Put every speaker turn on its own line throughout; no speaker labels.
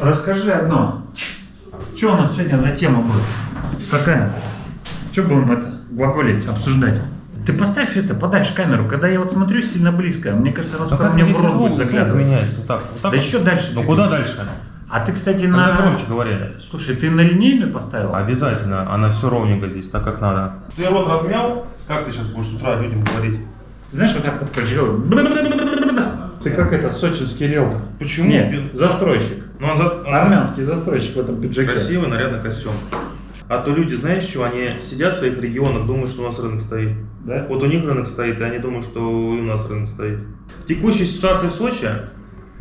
Расскажи одно. Что у нас сегодня за тема будет? Какая? Что будем это глаголить, обсуждать? Ты поставь это подальше камеру. Когда я вот смотрю сильно близко, мне кажется, она скоро мне в рот будет заглядывать.
меняется? Вот так, вот так
Да
вот?
еще дальше.
Ну куда дальше?
А ты, кстати,
Когда
на...
громче говорили.
Слушай, ты на линейную поставил?
Обязательно, она все ровненько здесь, так как надо. Ты рот размял? Как ты сейчас будешь с утра людям говорить?
Знаешь, вот так вот. Ты как это, сочинский риэлтор.
Почему?
Нет, застройщик.
Ну, он, за-
Армянский застройщик в этом пиджаке.
красивый, нарядный костюм. А то люди, знаешь, что они сидят в своих регионах, думают, что у нас рынок стоит.
Да?
Вот у них рынок стоит, и они думают, что и у нас рынок стоит. Текущая ситуация в Сочи,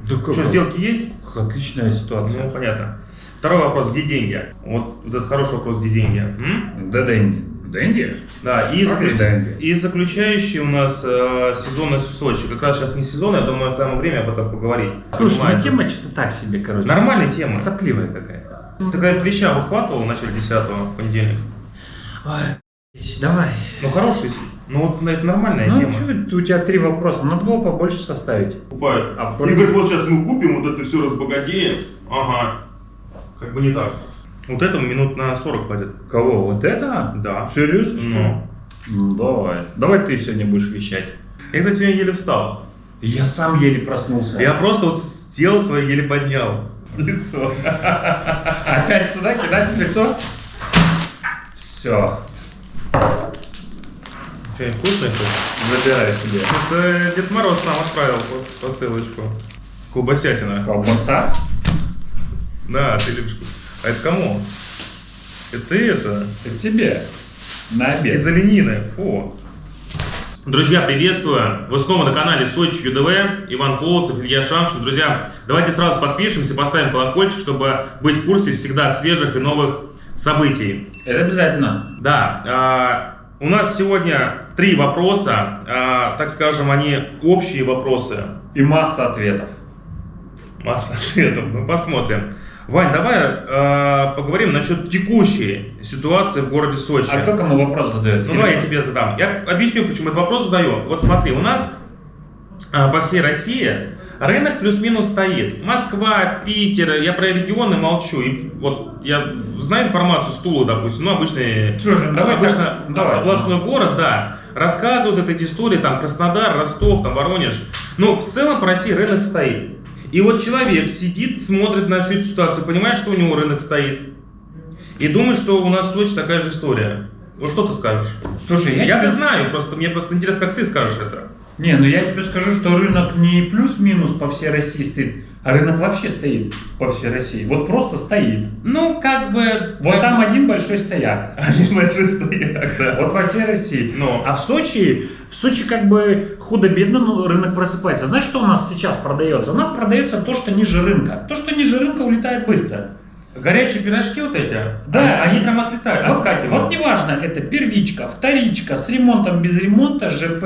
Да как?
что, сделки есть?
Отличная ситуация.
Ну, понятно. Второй вопрос, где деньги? Вот, вот этот хороший вопрос, где деньги? М?
Да, деньги. Деньги?
Да, и,
Как
заклю-
и деньги.
и заключающий у нас э, сезонность в Сочи. Как раз сейчас не сезон, я думаю, самое время об этом поговорить.
Слушай, ну
Понимаете?
тема что-то так себе, короче.
Нормальная тема.
Сопливая какая-то.
Такая плеча выхватывал в начале 10 в понедельник.
Ой, давай.
Ну, хороший. Ну, вот это нормальная
Ну,
тема.
что, у тебя три вопроса. Надо было побольше составить.
Покупают.
А
И говорит, вот сейчас мы купим, вот это все разбогатеем. Ага. Как бы не так. Вот этому минут на 40 хватит.
Кого? Вот это?
Да.
Серьезно?
Ну.
Ну, давай. Давай ты сегодня будешь вещать.
Я, кстати, сегодня еле встал.
Я сам еле проснулся.
Я просто вот тело свое еле поднял. Лицо.
Опять сюда кидать лицо? Все.
Что-нибудь вкусное?
Забирай себе.
Это Дед Мороз нам отправил по- посылочку. Колбасятина.
Колбаса?
Да, ты любишь. кус- А это кому? Это ты это?
Это тебе. На обед.
Из оленины. Фу. Друзья, приветствую! Вы снова на канале Сочи ЮДВ, Иван Колосов, Илья Шамшин. Друзья, давайте сразу подпишемся, поставим колокольчик, чтобы быть в курсе всегда свежих и новых событий.
Это обязательно.
Да, а, у нас сегодня три вопроса, а, так скажем, они общие вопросы.
И масса ответов.
Масса ответов, мы посмотрим. Вань, давай а, поговорим насчет текущей ситуации в городе Сочи.
А кто кому вопрос задает?
Ну давай я тебе задам. Я объясню, почему этот вопрос задаю. Вот смотри, у нас а, по всей России рынок плюс-минус стоит. Москва, Питер, я про регионы молчу. И вот я знаю информацию с Тулы, допустим, ну обычный,
Слушай, давай
обычно
так, давай.
областной город, да, рассказывают эти истории, там Краснодар, Ростов, там Воронеж. Но в целом по России рынок стоит. И вот человек сидит, смотрит на всю эту ситуацию, понимает, что у него рынок стоит. И думает, что у нас в Сочи такая же история. Вот что ты скажешь?
Слушай, я,
Я, не знаю, просто мне просто интересно, как ты скажешь это.
Не, ну я тебе скажу, что рынок не плюс-минус по всей России стоит, а рынок вообще стоит по всей России. Вот просто стоит.
Ну, как бы...
Вот
как
там
бы-
один большой стояк.
Один большой стояк, да.
Вот по всей России.
Но.
А в Сочи, в Сочи как бы худо-бедно но рынок просыпается. Знаешь, что у нас сейчас продается? У нас продается то, что ниже рынка. То, что ниже рынка улетает быстро.
Горячие пирожки вот эти,
Да.
они, они прям отлетают,
Вот,
отскакивают.
вот неважно, это первичка, вторичка, с ремонтом, без ремонта, ЖП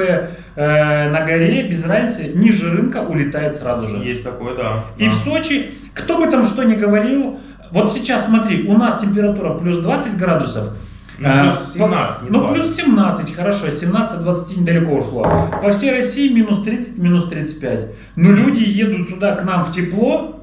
э, на горе, без разницы, ниже рынка улетает сразу же.
Есть такое, да.
И
Да.
в Сочи, кто бы там что ни говорил, вот сейчас смотри, у нас температура плюс 20 градусов.
Ну,
а,
плюс 17, не
Ну,
20.
плюс 17, хорошо, 17-20 недалеко ушло. По всей России минус 30, минус 35. Но люди едут сюда к нам в тепло,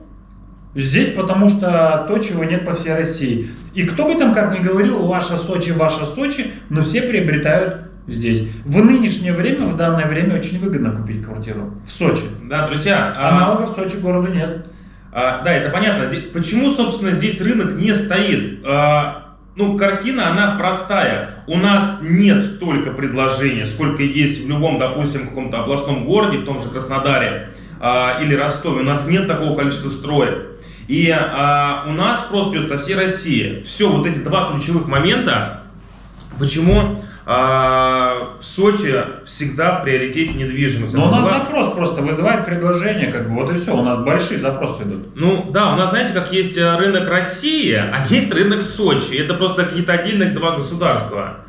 здесь потому что то, чего нет по всей России. И кто бы там как ни говорил, ваша Сочи, ваша Сочи, но все приобретают здесь. В нынешнее время, в данное время очень выгодно купить квартиру в Сочи.
Да, друзья, а,
Аналогов в Сочи городу нет.
а, да, это понятно. Здесь- почему, собственно, здесь рынок не стоит? А, ну, картина, она простая. У нас нет столько предложений, сколько есть в любом, допустим, каком-то областном городе, в том же Краснодаре а, или Ростове. У нас нет такого количества строек. И а, у нас спрос идет со всей России. Все, вот эти два ключевых момента, почему а, в Сочи всегда в приоритете недвижимость.
Но у нас
была-
запрос просто вызывает предложение, как бы вот и все. У нас большие запросы идут.
Ну да, у нас, знаете, как есть э, рынок России, а есть рынок Сочи. Это просто какие-то отдельных два государства.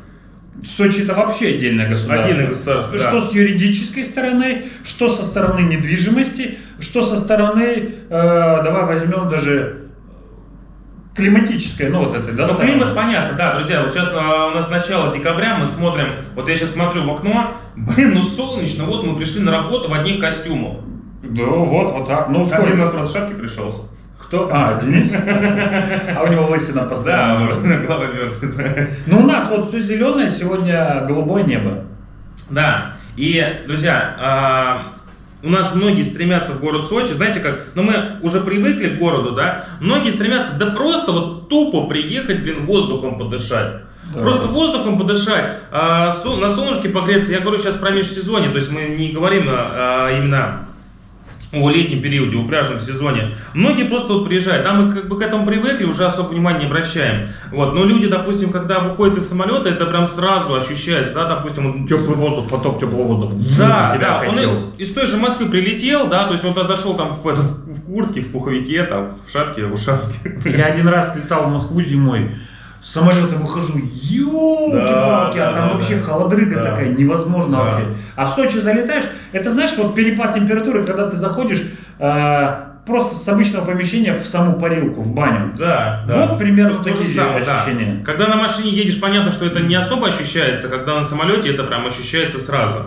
Сочи это вообще отдельное государство.
Отдельное государство, да.
Что с юридической стороны, что со стороны недвижимости, что со стороны, э, давай возьмем даже климатической, ну вот этой, да,
Ну, климат понятно, да, друзья, вот сейчас а, у нас начало декабря, мы смотрим, вот я сейчас смотрю в окно, блин, ну солнечно, вот мы пришли на работу в одних костюмах.
Да, вот, вот так. Ну, сколько?
Один у нас просто в шапке пришел.
Кто? А, Денис? А у него лысина постоянно.
Да, голова мерзнет.
Ну, у нас вот все зеленое, сегодня голубое небо.
Да, и, друзья, а, у нас многие стремятся в город Сочи, знаете как, ну мы уже привыкли к городу, да, многие стремятся, да просто вот тупо приехать, блин, воздухом подышать.
Да.
Просто воздухом подышать, а, со- на солнышке погреться. Я говорю сейчас про межсезонье, то есть мы не говорим а, именно о летнем периоде, о пляжном сезоне. Многие просто вот приезжают, да, мы как бы к этому привыкли, уже особо внимания не обращаем. Вот, но люди, допустим, когда выходят из самолета, это прям сразу ощущается, да, допустим, вот
Теплый воздух, поток теплого воздуха.
да,
тебя
да, он
окатил.
и- из той же Москвы прилетел, да, то есть он зашел там в, это, в куртке, в пуховике, там, в шапке, в ушанке.
Я один раз летал в Москву зимой, с самолета выхожу, елки-палки,
Да,
а там
да,
вообще
да.
холодрыга
Да.
такая, невозможно
Да.
вообще. А в Сочи залетаешь, это знаешь, вот перепад температуры, когда ты заходишь э, просто с обычного помещения в саму парилку, в баню.
Да,
Вот примерно
То- то же
такие
самое, да.
ощущения.
Когда на машине едешь, понятно, что это не особо ощущается, когда на самолете это прям ощущается сразу.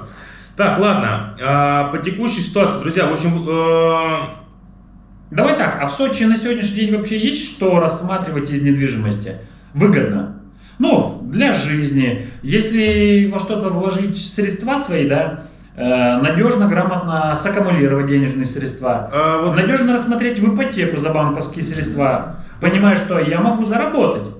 Так, ладно, а, по текущей ситуации, друзья, в общем, э,
Давай так, а в Сочи на сегодняшний день вообще есть что рассматривать из недвижимости? Выгодно. Ну, для жизни. Если во что-то вложить средства свои, да, э, надежно, грамотно саккумулировать денежные средства.
э, вот
Надежно рассмотреть в ипотеку за банковские средства, понимая, что я могу заработать.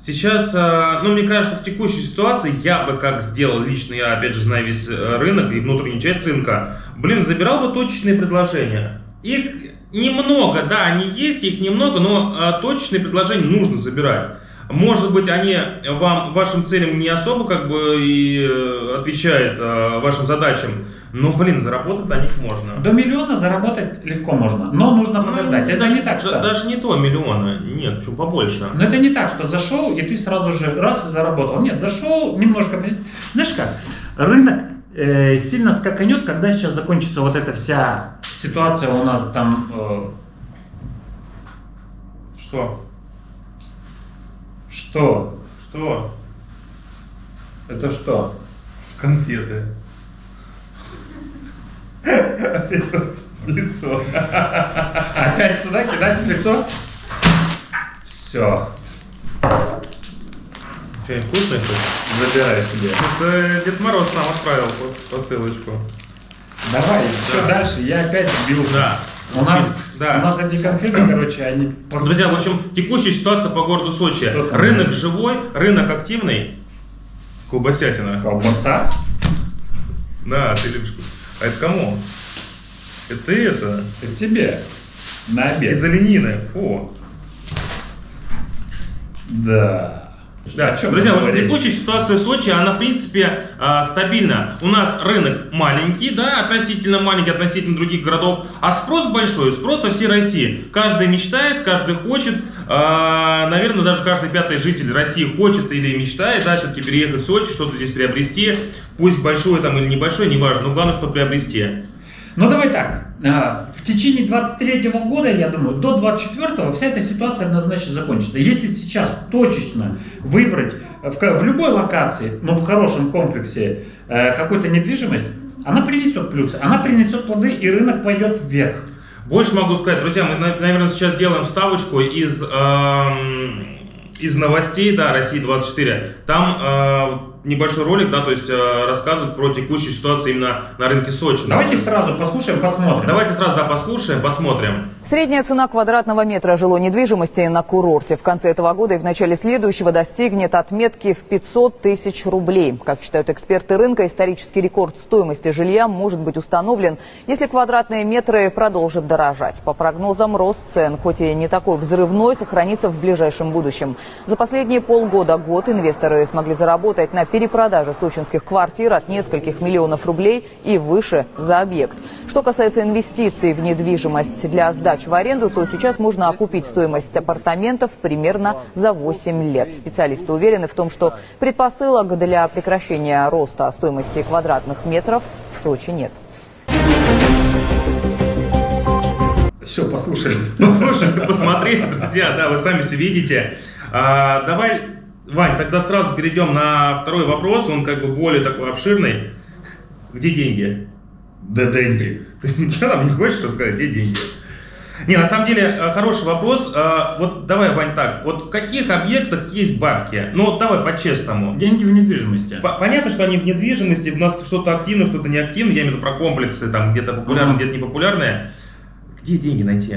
Сейчас, э, ну, мне кажется, в текущей ситуации я бы как сделал лично, я опять же знаю весь э, рынок и внутреннюю часть рынка, блин, забирал бы точечные предложения. Их немного, да, они есть, их немного, но точечные предложения нужно забирать. Может быть, они вам, вашим целям не особо как бы и э, отвечают э, вашим задачам, но, блин, заработать на них можно.
До миллиона заработать легко можно, но нужно подождать.
Ну,
это
даже,
не так, что...
да- Даже не то миллиона, нет, чуть побольше.
Но это не так, что зашел, и ты сразу же раз и заработал. Нет, зашел, немножко... Знаешь как, рынок э, сильно скаканет, когда сейчас закончится вот эта вся ситуация у нас там... э,
Что?
Что?
Что?
Это что?
Конфеты. Опять просто в лицо.
Опять сюда кидать в лицо? Все,
Что-нибудь вкусное хоть?
забирай себе.
Это Дед Мороз нам отправил по- посылочку.
Давай, что
Да.
дальше? Я опять сбился.
Да.
У нас,
Да.
у нас эти конфеты, короче, они... пос-
Друзья, в общем, текущая ситуация по городу Сочи.
Что там?
Рынок живой, рынок активный. Колбасятина.
Колбаса?
Да, ты любишь. А это кому? Это ты это?
Это тебе. На обед.
Из оленины. Фу.
Да.
Да,
чем
друзья, в общем, текущая ситуация в Сочи, она, в принципе, а, стабильна. У нас рынок маленький, да, относительно маленький, относительно других городов, а спрос большой, спрос со всей России. Каждый мечтает, каждый хочет, а, наверное, даже каждый пятый житель России хочет или мечтает, да, все-таки переехать в Сочи, что-то здесь приобрести, пусть большое там или небольшое, неважно, но главное, что приобрести.
Ну давай так, а, в течение 23 года, я думаю, до 24 вся эта ситуация однозначно закончится. Если сейчас точечно выбрать в, ка- в любой локации, но в хорошем комплексе э, какую-то недвижимость, она принесет плюсы, она принесет плоды и рынок пойдет вверх.
Больше могу сказать, друзья, мы, на- наверное, сейчас делаем вставочку из, эм, из новостей, да, России 24. Там э, небольшой ролик, да, то есть э, рассказывают про текущую ситуацию именно на рынке Сочи.
Давайте сразу послушаем, посмотрим.
Давайте сразу, да, послушаем, посмотрим.
Средняя цена квадратного метра жилой недвижимости на курорте в конце этого года и в начале следующего достигнет отметки в 500 тысяч рублей. Как считают эксперты рынка, исторический рекорд стоимости жилья может быть установлен, если квадратные метры продолжат дорожать. По прогнозам, рост цен, хоть и не такой взрывной, сохранится в ближайшем будущем. За последние полгода-год инвесторы смогли заработать на перепродаже сочинских квартир от нескольких миллионов рублей и выше за объект. Что касается инвестиций в недвижимость для сдачи в аренду, то сейчас можно окупить стоимость апартаментов примерно за 8 лет. Специалисты уверены в том, что предпосылок для прекращения роста стоимости квадратных метров в Сочи нет.
Все, послушали.
Послушали, посмотрели, друзья, да, вы сами все видите. А, давай, Вань, тогда сразу перейдем на второй вопрос, он как бы более такой обширный. Где деньги?
Да деньги.
Ты ничего нам не хочешь рассказать, где деньги? Не, на самом деле, э, хороший вопрос. Э, Вот давай, Вань, так. Вот в каких объектах есть бабки? Ну, давай по-честному.
Деньги в недвижимости.
По- Понятно, что они в недвижимости, у нас что-то активно, что-то не активно. Я имею в виду про комплексы, там где-то популярные, где-то непопулярные. Где деньги найти?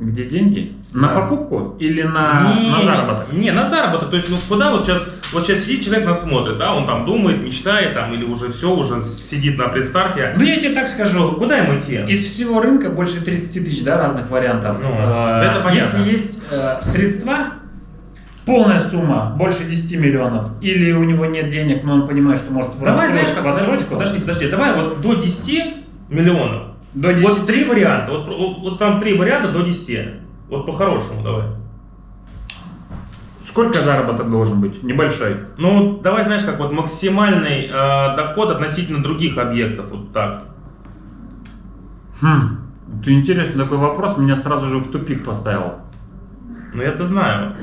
Где деньги? На покупку или на,
не,
на заработок?
Не, на заработок. То есть, ну куда вот сейчас, вот сейчас сидит человек нас смотрит, да, он там думает, мечтает, там, или уже все, уже сидит на предстарте.
Ну, я тебе так скажу.
Куда ему идти?
Из всего рынка больше 30 тысяч да, разных вариантов.
Ну,
Э,
это понятно.
Если есть э, средства, полная сумма, больше 10 миллионов, или у него нет денег, но он понимает, что может в
Давай, знаешь, как,
отсрочку,
подожди, подожди, давай вот до 10 миллионов.
До 10
Вот три варианта, вот, вот, вот там три варианта до 10. Вот по-хорошему давай.
Сколько заработок должен быть? Небольшой.
Ну, давай, знаешь, как вот максимальный э, доход относительно других объектов, вот так.
Хм. Это интересный такой вопрос, меня сразу же в тупик поставил.
Ну, я-то знаю.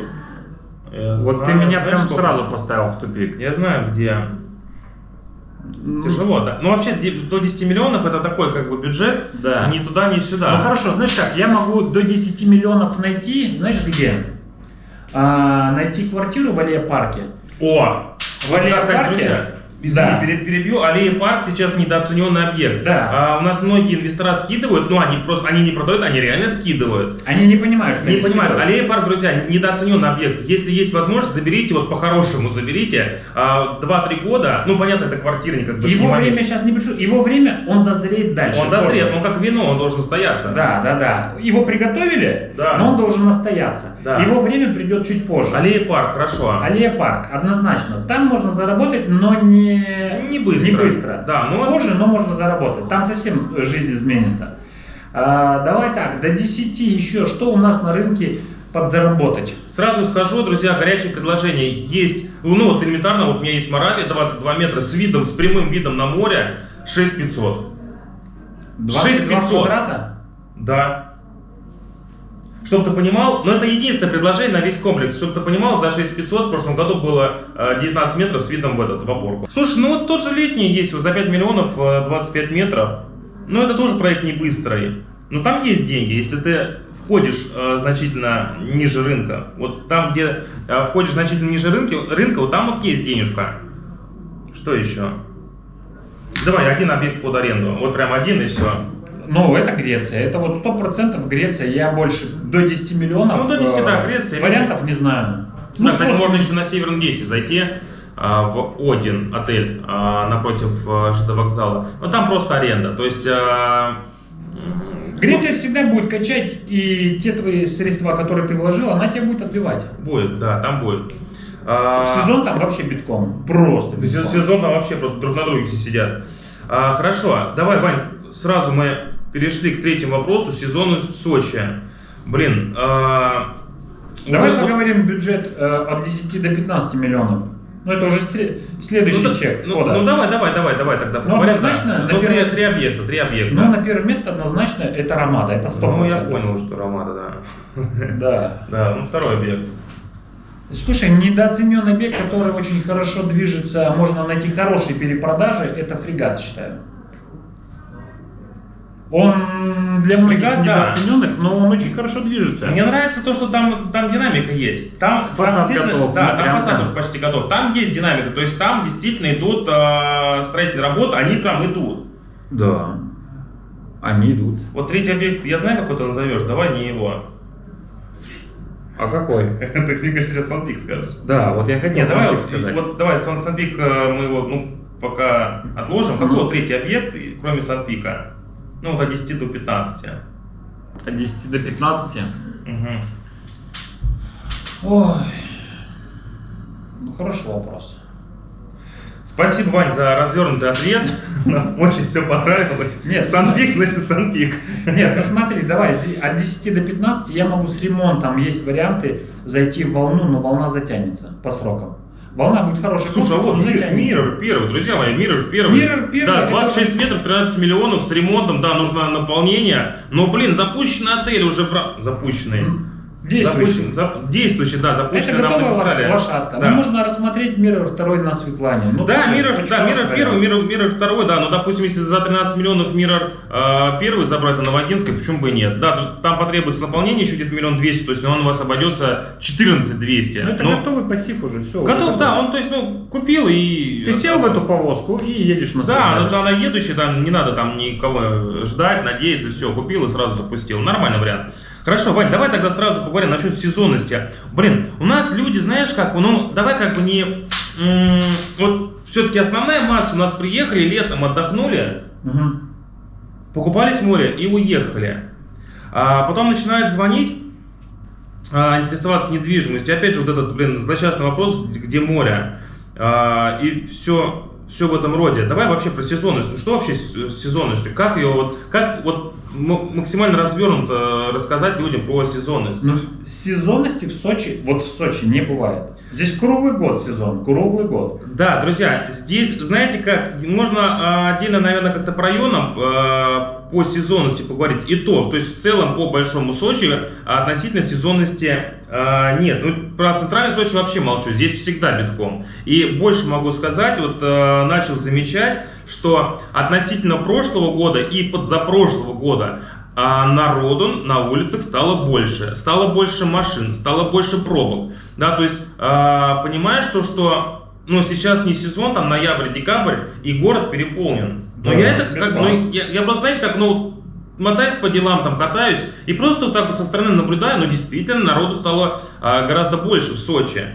Я
Вот ты
знаю,
меня
знаешь,
прям
сколько?
сразу поставил в тупик.
Я знаю, где.
Ну,
Тяжело, да. Ну, вообще, до 10 миллионов это такой, как бы, бюджет.
Да.
Ни туда, ни сюда.
Ну хорошо, знаешь как, я могу до 10 миллионов найти, знаешь где? А, найти квартиру в Аллея парке.
О!
В
кстати,
парке?
Извини,
Да.
пере- перебью. Аллея парк сейчас недооцененный объект.
Да.
А, у нас многие инвестора скидывают, но они просто, они не продают, они реально скидывают.
Они не понимают, что
Не
они
понимаю,
скидывают.
Аллея парк, друзья, недооцененный объект. Если есть возможность, заберите, вот по-хорошему заберите. А, 2-3 года, ну понятно, это квартирник, как бы.
Его
не
время сейчас не пришло, его время он дозреет дальше.
Он дозрет,
позже.
он как вино, он должен стояться.
Да, да, да. Его приготовили,
Да.
но он должен настояться.
Да.
Его время придет чуть позже.
Аллея парк, хорошо.
Аллея парк, однозначно. Там можно заработать, но не,
Не быстро.
Не быстро.
Да, но
Позже, но можно заработать. Там совсем жизнь изменится. А, давай так, до 10 еще. Что у нас на рынке подзаработать?
Сразу скажу, друзья, горячее предложение. Есть, ну вот элементарно, вот у меня есть Моравия 22 метра с видом, с прямым видом на море, 6500.
22
6500.
квадрата?
Да. Чтобы ты понимал, но это единственное предложение на весь комплекс. Чтобы ты понимал, за 6500 в прошлом году было э, 19 метров с видом в этот, в опорку. Слушай, ну вот тот же летний есть, вот за 5 миллионов э, 25 метров. Ну это тоже проект не быстрый. Но там есть деньги, если ты входишь э, значительно ниже рынка. Вот там, где э, входишь значительно ниже рынка, рынка, вот там вот есть денежка. Что еще? Давай, один объект под аренду. Вот прям один и все.
Ну, это Греция. Это вот 100% Греция. Я больше до 10 миллионов.
Ну, до 10,
э,
да, Греция.
Вариантов не знаю.
Да,
Ну,
кстати, можно еще на Северном Гейсе зайти а, в Один отель а, напротив ЖД вокзала. Но там просто аренда. То есть...
Греция всегда будет качать, и те твои средства, которые ты вложил, она тебе будет отбивать.
ну, Будет, да, там будет. А,
сезон там вообще битком. Просто битком.
сезон там вообще просто друг на друге все сидят. А, хорошо, давай, Вань, сразу мы перешли к третьему вопросу. Сезон в Сочи. Блин, а,
Давай
вот-
поговорим бюджет э, от 10 до 15 миллионов. Ну, это уже следующий
ну,
чек
ну,
входа.
ну, давай, давай, давай, давай тогда.
Ну,
поговорим,
однозначно,
да. Ну, три,
первое-
три объекта, три объекта.
Ну, на первое место однозначно это Ромада, это 100%.
Ну, я понял, что Ромада, да.
Да.
Да, ну второй объект.
Слушай, недооцененный объект, который очень хорошо движется, можно найти хорошие перепродажи, это фрегат, считаю. Он для многих
да.
недооцененных, но он очень хорошо движется.
Мне нравится то, что там, там динамика есть. Там
Фасад
там
готов,
Да,
ну,
там фасад
там.
уже почти готов. Там есть динамика. То есть там действительно идут э, строительные работы, они прям идут.
Да. Они идут.
Вот третий объект, я знаю, какой ты назовешь, давай не его.
А какой?
Ты кажется, сейчас Санпик скажешь.
Да, вот я хотел
Нет, давай, вот,
сказать.
вот давай Сан- Санпик э, мы его ну, пока отложим. Какой третий объект, кроме Санпика? Ну, от 10 до 15.
От 10 до 15.
Мгм.
Ой. Ну, хороший вопрос.
Спасибо, Вань, за развернутый ответ. Нам очень все понравилось.
Нет,
Санпик, значит Санпик.
Нет, ну смотри, давай, от 10 до 15 я могу с ремонтом, есть варианты зайти в волну, но волна затянется по срокам. Волна будет хорошая.
Слушай, а вот Мир-. Миррор первый, друзья мои, Миррор первый.
Mirror первый,
Да,
это
26 метров, 13 миллионов с ремонтом, да, нужно наполнение. Но, блин, запущенный отель уже, запущенный.
Мгм. Действующий.
Запущен- за- действующий, да, запущенный
Это
нам написали.
лош- лошадка.
Да.
Ну, можно рассмотреть Mirror второй на Светлане. Ну,
Да, Mirror, да, Mirror первый,
вариант.
Mirror, Mirror второй, да, но, допустим, если за 13 миллионов Mirror э, первый забрать на Новогинской, почему бы и нет? Да, там потребуется наполнение еще где-то миллион двести, то есть он у вас обойдется 14 200.
Ну, это
Ну,
готовый пассив уже, все.
готов, да, он, то есть, ну, купил и...
Ты сел в эту повозку и едешь на
Да, ну, она едущая, там не надо там никого ждать, надеяться, все, купил и сразу запустил. Нормальный вариант. Хорошо, Вань, давай тогда сразу поговорим насчет сезонности. Блин, у нас люди, знаешь, как, ну, давай как бы не... вот все-таки основная масса у нас приехали, летом отдохнули,
Мгм.
покупались в море и уехали. А потом начинают звонить, а, интересоваться недвижимостью. Опять же, вот этот, блин, злосчастный вопрос, где море. А, и все, все в этом роде. Давай вообще про сезонность. Что вообще с с сезонностью? Как ее вот, как вот максимально развернуто рассказать людям про сезонность?
Ну, сезонности в Сочи, вот в Сочи не бывает. Здесь круглый год сезон, круглый год.
Да, друзья, здесь, знаете как, можно а, отдельно, наверное, как-то по районам а, по сезонности поговорить. И то, то есть в целом по Большому Сочи а, относительно сезонности нет. Ну, про центральный Сочи вообще молчу, здесь всегда битком. И больше могу сказать, вот начал замечать, что относительно прошлого года и подзапрошлого года а народу на улицах стало больше, стало больше машин, стало больше пробок, да, то есть а, понимаешь то, что ну сейчас не сезон, там ноябрь, декабрь и город переполнен. Но
Да,
я это как, ну, я, я просто знаете как, ну мотаюсь по делам, там катаюсь и просто вот так вот со стороны наблюдаю, но действительно народу стало а, гораздо больше в Сочи.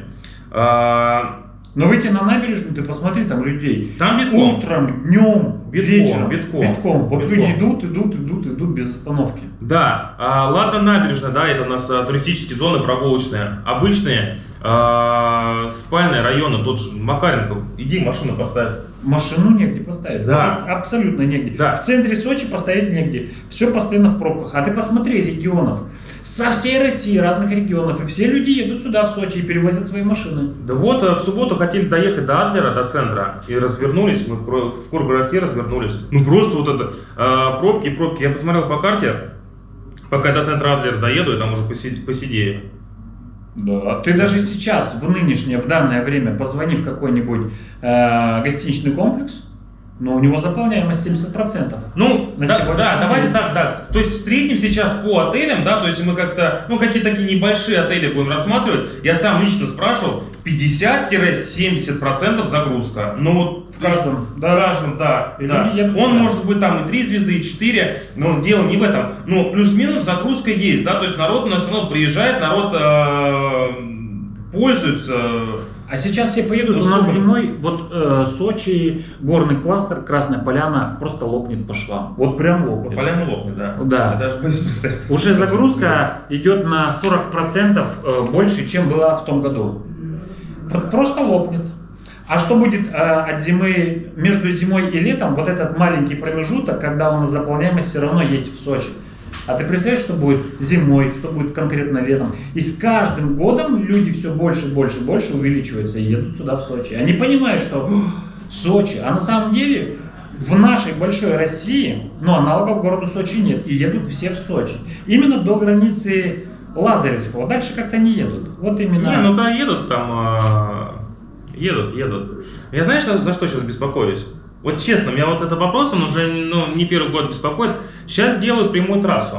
А,
Но выйти на набережную, ты посмотри, там людей.
там битком.
Утром, днем,
Битком,
вечером.
битком,
Вот
битком.
люди идут, идут, идут, идут без остановки.
Да, а, ладно, набережная, да, это у нас а, туристические зоны прогулочные. Обычные а, спальные районы, тот же Макаренко, иди машину поставь.
Машину негде поставить.
Да.
Абсолютно негде.
Да.
В центре Сочи поставить негде. Все постоянно в пробках. А ты посмотри регионов. Со всей России, разных регионов. И все люди едут сюда, в Сочи, и перевозят свои машины.
Да вот, а, в субботу хотели доехать до Адлера, до центра, и развернулись, мы в Кургородке развернулись. Ну просто вот это, а, пробки, пробки. Я посмотрел по карте, пока я до центра Адлера доеду, и там уже поси- посидею.
Да. Ты даже сейчас, в нынешнее, в данное время, позвони в какой-нибудь э, гостиничный комплекс, но у него заполняемость 70%.
Ну,
На
да, да, давайте так, да. То есть в среднем сейчас по отелям, да, то есть мы как-то, ну, какие такие небольшие отели будем рассматривать, я сам лично спрашивал, 50-70% загрузка. Ну, вот
В каждом,
в
да.
каждом, да,
И
да.
едут
Он
туда.
может быть там и 3 звезды, и 4, но дело не в этом. Но плюс-минус загрузка есть, да, то есть народ у нас все равно приезжает, народ э, пользуется.
А сейчас все поедут,
Ну,
у нас зимой, вот э, Сочи, горный кластер, Красная Поляна просто лопнет по швам. Вот прям лопнет.
полям лопнет, да.
Да.
Я даже боюсь представить.
Уже загрузка идет на 40% э, больше, чем была в том году. Просто лопнет. А что будет э, от зимы, между зимой и летом, вот этот маленький промежуток, когда у нас заполняемость все равно есть в Сочи. А ты представляешь, что будет зимой, что будет конкретно летом? И с каждым годом люди все больше, больше, больше увеличиваются и едут сюда, в Сочи. Они понимают, что «Ух, Сочи, а на самом деле в нашей большой России, ну, аналогов городу Сочи нет, и едут все в Сочи. Именно до границы Лазаревского, дальше как-то не едут. Вот именно...
Не, ну да, едут там, а, едут, едут. Я знаешь, за что сейчас беспокоюсь? Вот честно, меня вот этот вопрос, он уже ну, не первый год беспокоит. Сейчас делают прямую трассу.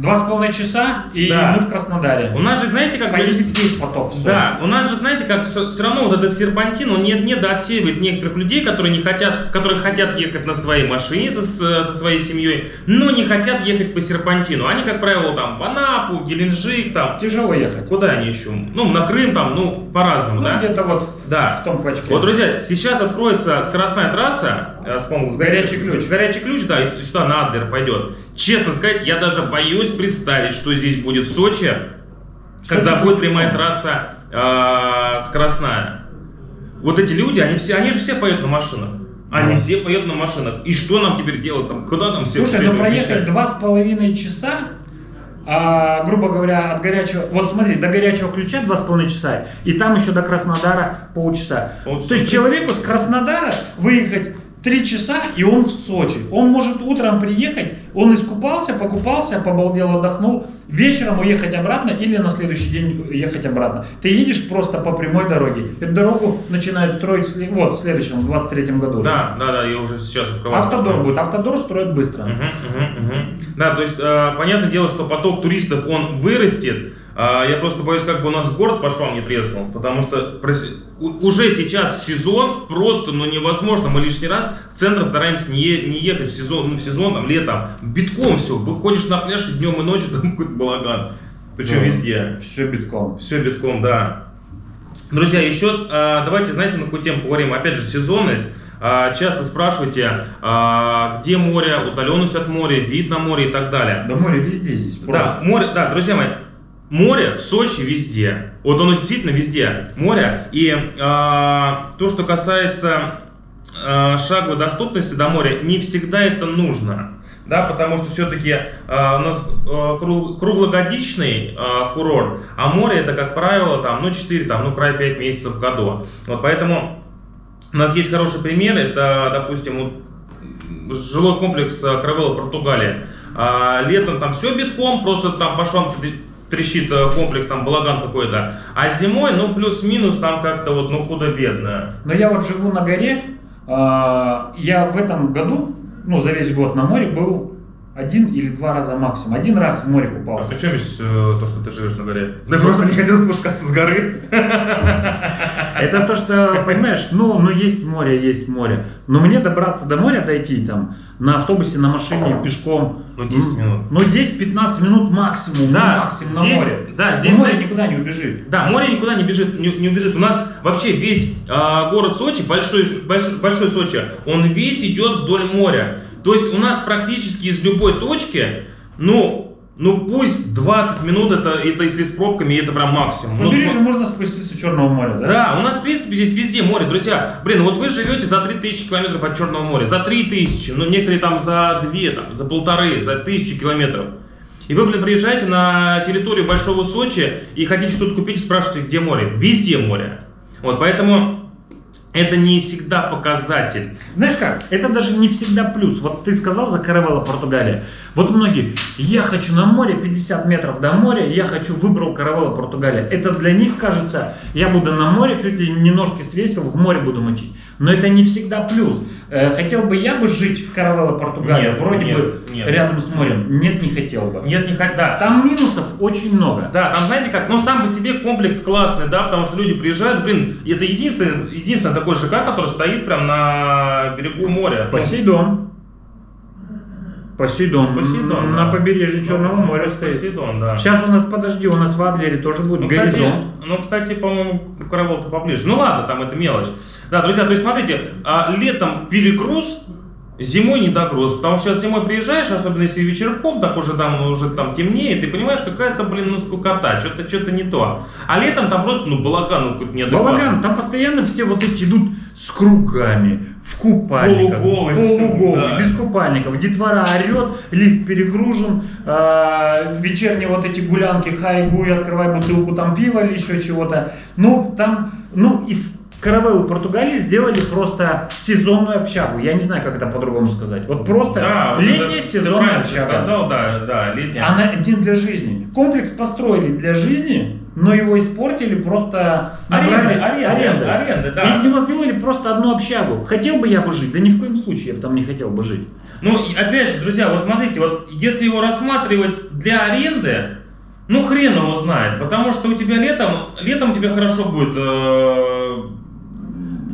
Два с половиной часа, и
Да.
мы в Краснодаре.
У нас же, знаете, как... бы-
Поедет весь поток Сочи.
Да, у нас же, знаете, как все, равно вот этот серпантин, он не, не доотсеивает некоторых людей, которые не хотят, которые хотят ехать на своей машине со, со своей семьей, но не хотят ехать по серпантину. Они, как правило, там в Анапу, в Геленджик, там,
Тяжело ехать.
куда они еще? Ну, на Крым там, ну, по-разному,
Ну,
да?
где-то вот
Да.
в том клочке.
Вот, друзья, сейчас откроется скоростная трасса, э, с, по-моему, с
Горячий ключ.
Горячий ключ, да, и сюда на Адлер пойдет. Честно сказать, я даже боюсь представить, что здесь будет в Сочи, когда
Сочи
будет
будет
прямая трасса э, скоростная. Вот эти люди, они все, они же все поедут на машинах. Они
Да.
все поедут на машинах. И что нам теперь делать? Там, куда там все
Слушай, ну проехать два с половиной часа, а, грубо говоря, от горячего, вот смотри, до горячего ключа два с половиной часа, и там еще до Краснодара полчаса.
Полчаса.
То есть человеку с Краснодара выехать Три часа, и он в Сочи. Он может утром приехать, он искупался, покупался, побалдел, отдохнул, вечером уехать обратно или на следующий день ехать обратно. Ты едешь просто по прямой дороге. Эту дорогу начинают строить вот, в следующем, в 23 году.
Да, да, да, я уже сейчас открываю.
Автодор будет. Автодор строят быстро.
Мгм, мгм, мгм. Да, то есть, э, понятное дело, что поток туристов, он вырастет. А, я просто боюсь, как бы у нас город по швам не треснул, потому что уже сейчас сезон просто, ну, невозможно. Мы лишний раз в центр стараемся не, не ехать в сезон, ну, в сезон, там, летом. Битком все, выходишь на пляж и днем и ночью, там какой-то балаган. Причем
Да.
везде.
Все битком.
Все битком, да. Друзья, еще э, давайте, знаете, на какую тему поговорим. Опять же, сезонность. Э, часто спрашиваете, где море, удаленность от моря, вид на море и так далее.
Да море везде здесь.
Да,
просто.
море, да, друзья мои, море Сочи везде. Вот оно действительно везде, море. И э, то, что касается э, шаговой доступности до моря, не всегда это нужно. Да, потому что все-таки у нас э, кру- круглогодичный э, курорт, а море это, как правило, там, ну, 4, там, ну, край 5 месяцев в году. Вот поэтому у нас есть хороший пример, это, допустим, жилой комплекс э, Кравелла, Португалия. А, летом там все битком, просто там по швам трещит э, комплекс, там балаган какой-то. А зимой, ну, плюс-минус, там как-то вот, ну, худо-бедно.
Но я вот живу на горе. а, Я в этом году, ну, за весь год на море был один или два раза максимум. Один раз в море
А
купался.
при чем здесь э, то, что ты живешь на горе? Ты просто не хотел спускаться с горы.
Это то, что, понимаешь, ну, ну есть море, есть море. Но мне добраться до моря, дойти там на автобусе, на машине, пешком.
Ну, 10 минут.
Ну, 10-15 минут максимум,
Да,
ну, максимум
здесь-
на море.
да, здесь,
море никуда не убежит.
Да, море никуда не бежит, не, не убежит. У нас вообще весь а, город Сочи, большой, большой, большой Сочи, он весь идет вдоль моря. То есть у нас практически из любой точки, ну, ну пусть 20 минут, это, это если с пробками, это прям максимум. Ну,
побережью можно спуститься Черного моря, да?
Да, у нас, в принципе, здесь везде море. Друзья, блин, вот вы живете за 3000 километров от Черного моря. За 3000, ну, некоторые там за 2, там, за полторы, за тысячи километров. И вы, блин, приезжаете на территорию Большого Сочи и хотите что-то купить и спрашиваете, где море. Везде море. Вот, поэтому это не всегда показатель.
Знаешь как, это даже не всегда плюс. Вот ты сказал за Каравелла, Португалия. Вот многие, я хочу на море, 50 метров до моря, я хочу, выбрал Каравелла, Португалия. Это для них кажется, я буду на море, чуть ли не ножки свесил, в море буду мочить. Но это не всегда плюс. Э, хотел бы я бы жить в Каравелла, Португалия,
Нет,
вроде
нет,
бы
нет.
рядом с морем? Нет, не хотел бы.
Нет, не хоть, да.
Там минусов очень много.
Да, там знаете как, ну сам по себе комплекс классный, да, потому что люди приезжают, блин, это единственный, единственный такой ЖК, который стоит прям на берегу моря. Ну,
Посейдон. Посейдон.
Посейдон,
На
да.
побережье Черного моря стоит.
Посейдон, да.
Сейчас у нас, подожди, у нас в Адлере тоже будет
Ну, кстати,
горизонт.
ну, кстати, по-моему, Каравелл-то поближе. Ну ладно, там это мелочь. Да, друзья, то есть смотрите, а, летом перегруз, зимой недогруз. Потому что сейчас зимой приезжаешь, особенно если вечерком, так уже там уже там темнеет, ты понимаешь, какая-то, блин, ну скукота, что-то что-то не то. А летом там просто, ну, балаган, ну, какой-то неадекватный.
Балаган, там постоянно все вот эти идут с кругами, в купальниках,
Полуголые,
полуголые,
да.
без купальников. Детвора орет, лифт перегружен, а, вечерние вот эти гулянки, хай-гуй, открывай бутылку там пива или еще чего-то. Ну, там, ну, из Каравеллы Португалии сделали просто сезонную общагу. Я не знаю, как это по-другому сказать. Вот просто
Да,
летняя
это- ты
сезонная
правильно
общага.
сказал, да, да, летняя.
Она один для жизни. Комплекс построили для жизни, но его испортили просто
Аренды, аренды,
арендой.
аренды, да.
Из него сделали просто одну общагу. Хотел бы я бы жить? Да ни в коем случае я бы там не хотел бы жить.
Ну, опять же, друзья, вот смотрите, вот если его рассматривать для аренды, ну хрен его знает, потому что у тебя летом, летом у тебя хорошо будет, э,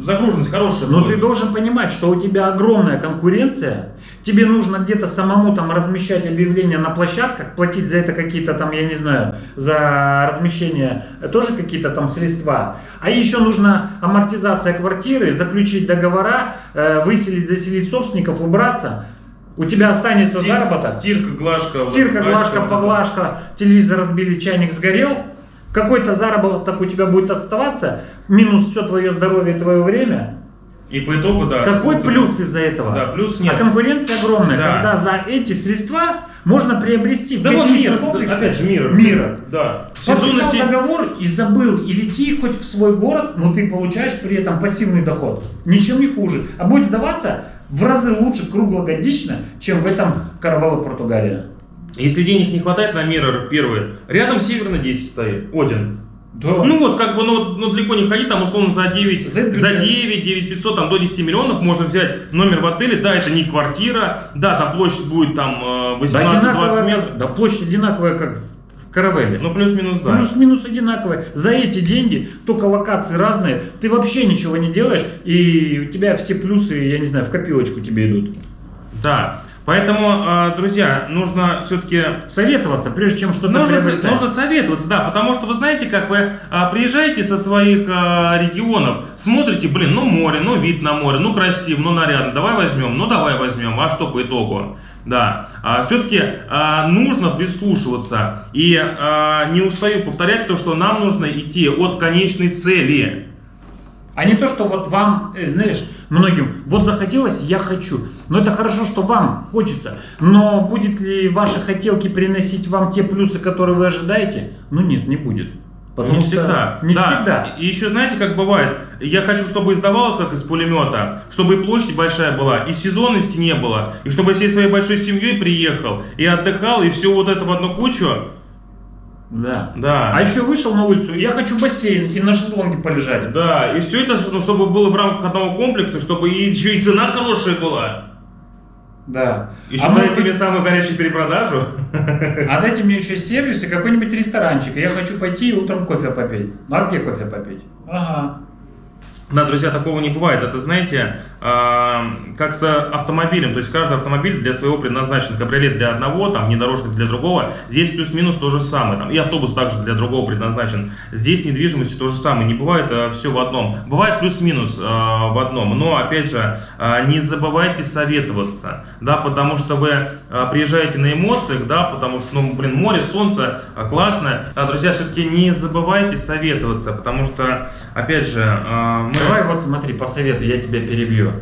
загруженность хорошая
Но
будет.
ты должен понимать, что у тебя огромная конкуренция. Тебе нужно где-то самому там размещать объявления на площадках, платить за это какие-то там, я не знаю, за размещение тоже какие-то там средства. А еще нужно амортизация квартиры, заключить договора, э, выселить, заселить собственников, убраться. У тебя останется
Стир-
заработок.
Стирка, глажка.
Стирка, глажка, поглажка, телевизор разбили, чайник сгорел. Какой-то заработок у тебя будет оставаться, минус все твое здоровье и твое время.
И по итогу, да.
Какой
вот-
плюс из-за этого?
Да, плюс нет.
А конкуренция огромная,
Да.
когда за эти средства можно приобрести
Да вот мир,
комплексе
опять же мир.
мира.
Да.
Подписал
Сезонности.
договор и забыл, и лети хоть в свой город, но ты получаешь при этом пассивный доход. Ничем не хуже. А будет сдаваться, в разы лучше круглогодично, чем в этом Каравелло Португалия.
Если денег не хватает на Mirror первый, рядом Северный 10 стоит, Один.
Да.
Ну вот, как бы, ну, ну далеко не ходить, там условно за 9,
За
за,
бюджет.
9, 9 500, там до 10 миллионов можно взять номер в отеле, да, это не квартира, да, там площадь будет там э,
Да,
18-20
одинаковая,
метров,
да, площадь одинаковая, как в Каравелле.
ну плюс-минус, да.
Плюс-минус одинаковые. За эти деньги, только локации разные, ты вообще ничего не делаешь, и у тебя все плюсы, я не знаю, в копилочку тебе идут.
Да, поэтому, э, друзья, нужно все-таки
Советоваться, прежде чем что-то
Нужно,
приобретать.
нужно советоваться, да, потому что вы знаете, как вы а, приезжаете со своих а, регионов, смотрите, блин, ну море, ну вид на море, ну красиво, ну нарядно, давай возьмем, ну давай возьмем, а что по итогу? Да, все-таки нужно прислушиваться и а, не устаю повторять то, что нам нужно идти от конечной цели.
А не то, что вот вам, э, знаешь, многим, вот захотелось, я хочу. Но это хорошо, что вам хочется. Но будет ли ваши хотелки приносить вам те плюсы, которые вы ожидаете? Ну нет, не будет. Потому
не
что
всегда.
Не
Да.
всегда.
И еще знаете, как бывает, я хочу, чтобы издавалось как из пулемета, чтобы и площадь большая была, и сезонности не было, и чтобы я всей своей большой семьей приехал, и отдыхал, и все вот это в одну кучу.
Да.
Да.
А еще вышел на улицу, я хочу бассейн и на шезлонге полежать.
Да, и все это, ну, чтобы было в рамках одного комплекса, чтобы еще и цена хорошая была.
Да.
Еще
а,
дайте мне самую горячую перепродажу.
а дайте мне еще сервис и какой-нибудь ресторанчик. Я хочу пойти и утром кофе попить. Ну а где кофе попить? Ага.
Да, друзья, такого не бывает. Это, знаете, а, как с автомобилем. То есть каждый автомобиль для своего предназначен. Кабриолет для одного, там, внедорожник для другого. Здесь плюс-минус то же самое. Там, и автобус также для другого предназначен. Здесь недвижимостью то же самое. Не бывает все в одном. Бывает плюс-минус а, в одном. Но, опять же, а, не забывайте советоваться. Да, потому что вы приезжаете на эмоциях, да, потому что, ну, блин, море, солнце, классно. А, друзья, все-таки не забывайте советоваться, потому что, опять же, а, мы...
Давай вот смотри, по совету, я тебя перебью.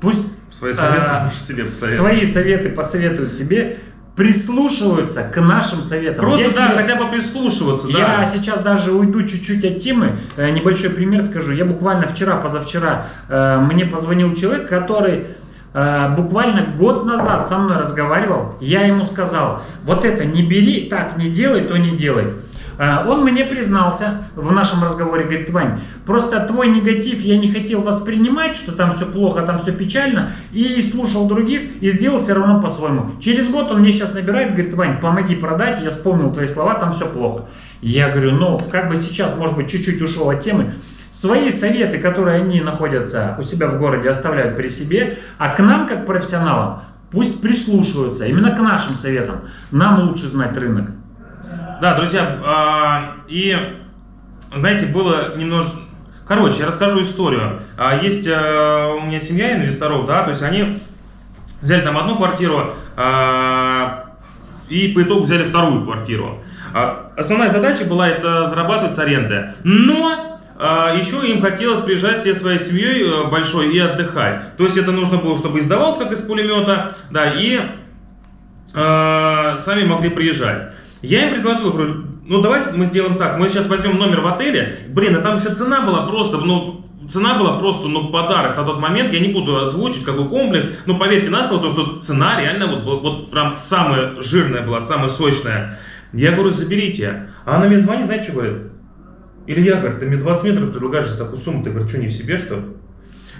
Пусть
Свои советы
а,
себе
свои советы посоветуют себе, прислушиваются к нашим советам.
Просто,
Я
да,
тебе-
хотя бы прислушиваться,
Я
да.
сейчас даже уйду чуть-чуть от темы. Э, Небольшой пример скажу. Я буквально вчера, позавчера, э, мне позвонил человек, который э, буквально год назад со мной разговаривал. Я ему сказал, вот это не бери, так не делай, то не делай. Э, Он мне признался в нашем разговоре, говорит, Вань, просто твой негатив я не хотел воспринимать, что там все плохо, там все печально, и слушал других, и сделал все равно по-своему. Через год он мне сейчас набирает, говорит, Вань, помоги продать, я вспомнил твои слова, там все плохо. Я говорю, ну, как бы сейчас, может быть, чуть-чуть ушел от темы, свои советы, которые они находятся у себя в городе, оставляют при себе, а к нам, как профессионалам, пусть прислушиваются, именно к нашим советам. Нам лучше знать рынок.
Да, друзья, а, и, знаете, было немножко... Короче, я расскажу историю. А, Есть а, у меня семья инвесторов, да, то есть они взяли там одну квартиру а, и по итогу взяли вторую квартиру. Основная задача была это зарабатывать с аренды. Но еще им хотелось приезжать всей своей семьей э, большой и отдыхать. То есть это нужно было, чтобы издавалось как из пулемета, да, и э, сами могли приезжать. Я им предложил, говорю, ну давайте мы сделаем так, мы сейчас возьмем номер в отеле, блин, а там еще цена была просто, ну, цена была просто, ну, подарок на тот момент, я не буду озвучить, какой комплекс, но поверьте на слово, то, что цена реально вот, вот, вот прям самая жирная была, самая сочная. Я говорю, заберите. А она мне звонит, знаете, что говорит? Илья, говорит, ты мне 20 метров предлагаешь за такую сумму, ты, говорит, что, не в себе, что?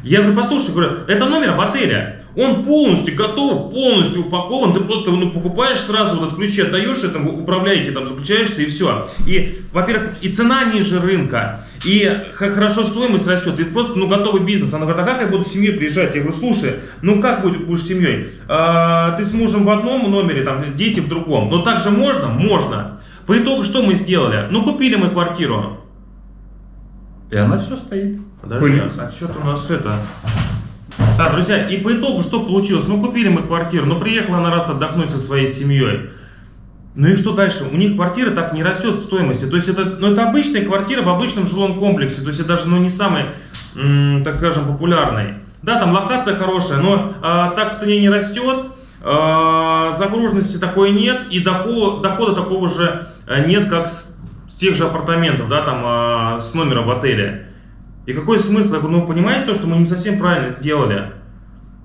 Я говорю, послушай, говорю, это номер в отеле. Он полностью готов, полностью упакован. Ты просто ну, покупаешь сразу, вот этот ключи отдаешь этому управляйке, там заключаешься и все. И, во-первых, и цена ниже рынка, и хорошо стоимость растет. И просто, ну, готовый бизнес. Она говорит, а как я буду с семьей приезжать? Я говорю, слушай, ну как будет, будешь с семьей? А, ты с мужем в одном номере, там, дети в другом. Но так же можно? Можно. По итогу, что мы сделали? Ну, купили мы квартиру.
И она все стоит.
Подожди, а что-то у нас это... Да, друзья, и по итогу что получилось? Ну, купили мы квартиру, ну, приехала она раз отдохнуть со своей семьей. Ну и что дальше? У них квартира так не растет в стоимости. То есть это, ну, это обычная квартира в обычном жилом комплексе. То есть это даже ну, не самый, так скажем, популярный. Да, там локация хорошая, но а, так в цене не растет. а, загруженности такой нет. И доход, дохода такого же а, нет, как с, с тех же апартаментов, да, там а, с номера в отеле. И какой смысл? Я говорю, ну понимаете то, что мы не совсем правильно сделали?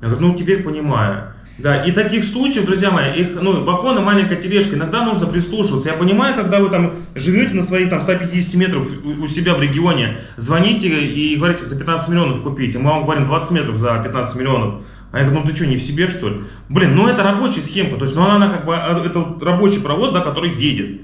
Я говорю, ну теперь понимаю. Да, и таких случаев, друзья мои, их, ну, балкон и маленькая тележка, иногда нужно прислушиваться. Я понимаю, когда вы там живете на своих там 150 метров у себя в регионе, звоните и говорите, за 15 миллионов купите. Мы вам говорим 20 метров за 15 миллионов. А я говорю, ну ты что, не в себе что ли? Блин, ну это рабочая схемка, то есть, ну она, она как бы, а, это рабочий провоз, да, который едет.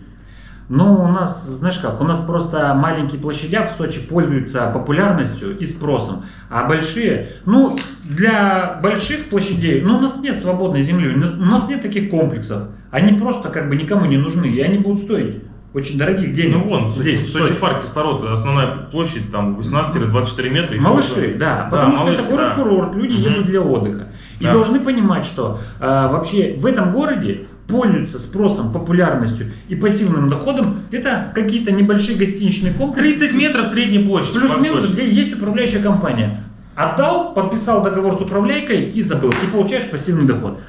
Ну, у нас, знаешь как, у нас просто маленькие площадя в Сочи пользуются популярностью и спросом, а большие, ну, для больших площадей, ну, у нас нет свободной земли, у нас нет таких комплексов, они просто как бы никому не нужны, и они будут стоить очень дорогих денег.
Ну, вон, здесь, в Сочи, Сочи парк кислород, основная площадь там 18-24 метра. И
малыши, да, потому да, что малыши, это город-курорт, да. люди угу. едут для отдыха. И да. должны понимать, что э, вообще в этом городе пользуются спросом, популярностью и пассивным доходом, это какие-то небольшие гостиничные комплексы.
30 метров средней площади.
Плюс-минус, где есть управляющая компания. Отдал, подписал договор с управляйкой и забыл. И получаешь пассивный доход.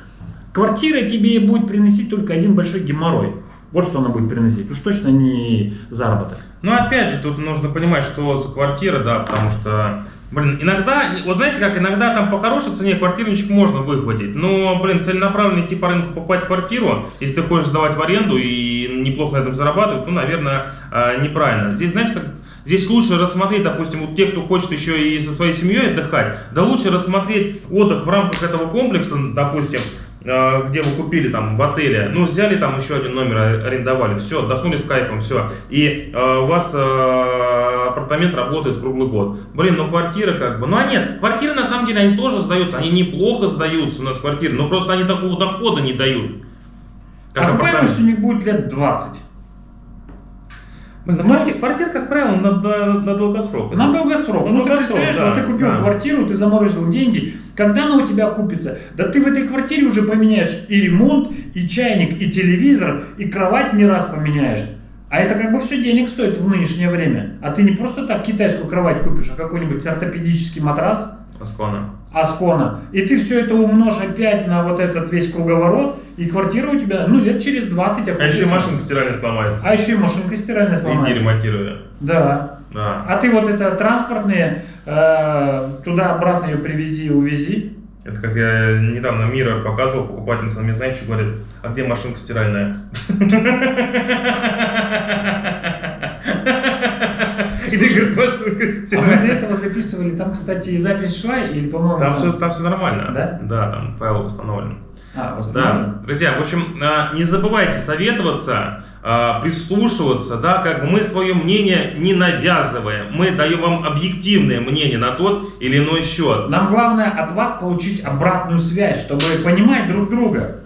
Квартира тебе будет приносить только один большой геморрой. Вот что она будет приносить. Уж точно не заработок.
Ну, опять же, тут нужно понимать, что за квартира, да, потому что Блин, иногда, вот знаете как, иногда там по хорошей цене квартирничек можно выхватить, но, блин, целенаправленно идти по рынку покупать квартиру, если ты хочешь сдавать в аренду и неплохо на этом зарабатывать, ну, наверное, а, неправильно. Здесь, знаете, как, здесь лучше рассмотреть, допустим, вот те, кто хочет еще и со своей семьей отдыхать, да лучше рассмотреть отдых в рамках этого комплекса, допустим, где вы купили там в отеле, ну, взяли там еще один номер, арендовали, все, отдохнули с кайфом, все, и э, у вас э, апартамент работает круглый год. Блин, ну квартира как бы, ну а нет, квартиры на самом деле они тоже сдаются, они неплохо сдаются у нас квартиры, но просто они такого дохода не дают.
Как а окупаемость у них будет лет 20.
Ну, квартира, как правило, на, на, на долгосрок.
На долгосрок. Ну, долгосрок, ты представляешь, да, ты купил да. квартиру, ты заморозил деньги, когда она у тебя купится? Да ты в этой квартире уже поменяешь и ремонт, и чайник, и телевизор, и кровать не раз поменяешь. А это как бы все денег стоит в нынешнее время. А ты не просто так китайскую кровать купишь, а какой-нибудь ортопедический матрас.
Аскона.
Аскона. И ты все это умножь опять на вот этот весь круговорот, и квартира у тебя, ну, лет через 20
А еще и машинка стиральная сломается.
А еще и машинка стиральная сломается.
Иди ремонтируя.
Да. да. А ты вот это транспортные, э, туда-обратно ее привези, увези.
Это как я недавно Мира показывал, покупательница мне, знаете, что говорит, а где машинка стиральная?
И ты говоришь, машинка стиральная. А мы для этого записывали, там, кстати, запись шла, или, по-моему...
Там, все, там все нормально.
Да?
Да, там файл восстановлен.
А, восстановлен.
Да. Друзья, в общем, а, не забывайте советоваться, а, прислушиваться, да, как бы мы свое мнение не навязываем, мы даем вам объективное мнение на тот или иной счет.
Нам главное от вас получить обратную связь, чтобы понимать друг друга.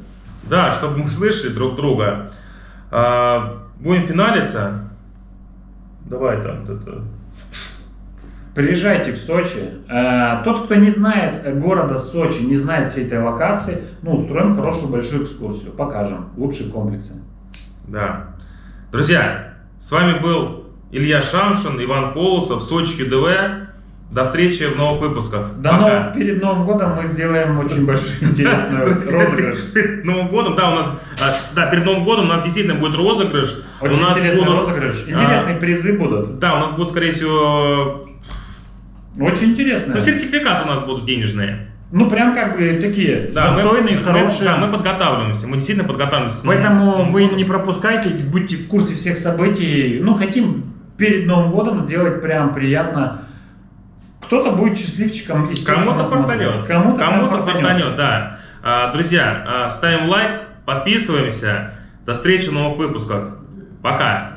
Да, чтобы мы слышали друг друга. А, будем финалиться. Давай там это.
Приезжайте в Сочи. Э, тот, кто не знает города Сочи, не знает всей этой локации, ну, устроим хорошую большую экскурсию, покажем лучшие комплексы.
Да. Друзья, с вами был Илья Шамшин, Иван Колосов, Сочи КДВ. До встречи в новых выпусках.
До Пока. Нов... Перед Новым годом мы сделаем очень большой интересный розыгрыш.
Новым годом, да, у нас, а, да, перед Новым годом у нас действительно будет розыгрыш.
Очень
у нас
интересный будут, розыгрыш. Интересные а, призы будут.
Да, у нас будет, скорее всего...
Очень интересно.
Ну, сертификаты у нас будут денежные.
Ну, прям как бы такие да, достойные,
мы,
хорошие.
да, мы подготавливаемся, мы действительно подготавливаемся.
Поэтому вы не пропускайте, будьте в курсе всех событий. Ну, хотим перед Новым годом сделать прям приятно. Кто-то будет счастливчиком.
Кому-то фартанет. Кому-то Кому фартанет, да. А, друзья, а, ставим лайк, подписываемся. До встречи в новых выпусках. Пока.